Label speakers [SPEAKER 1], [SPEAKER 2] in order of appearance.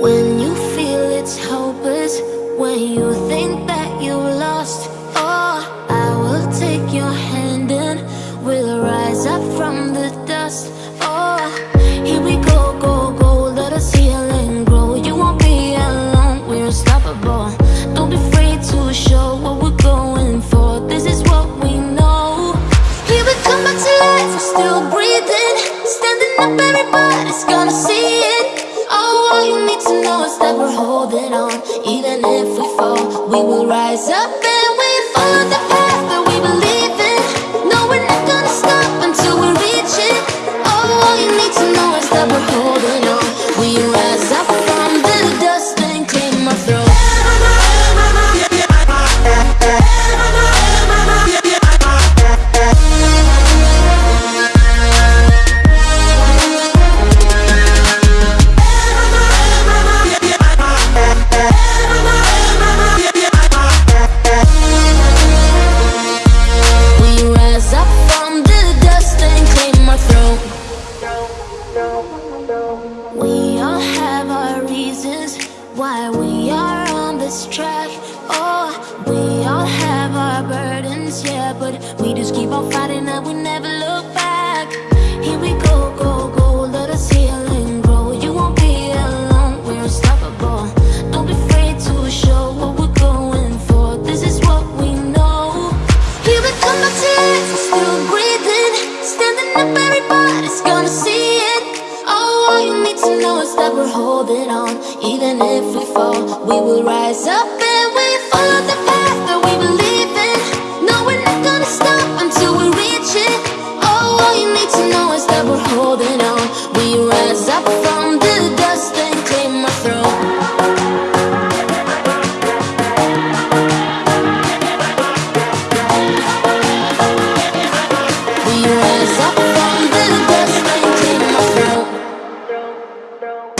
[SPEAKER 1] When you feel it's hopeless, when you think that you lost, oh, I will take your hand and we'll rise up from the dust. Oh, here we go, go, go, let us heal and grow. You won't be alone, we're unstoppable. Don't be afraid to show need to know is that we're holding on. Even if we fall, we will rise up why we are on this track. Oh, we all have our burdens, yeah, but we just keep on fighting that we never trust that we're holding on. Even if we fall, we will rise up and we follow the path that we believe in. No, we're not gonna stop until we reach it. Oh, all you need to know is that we're holding on. We world.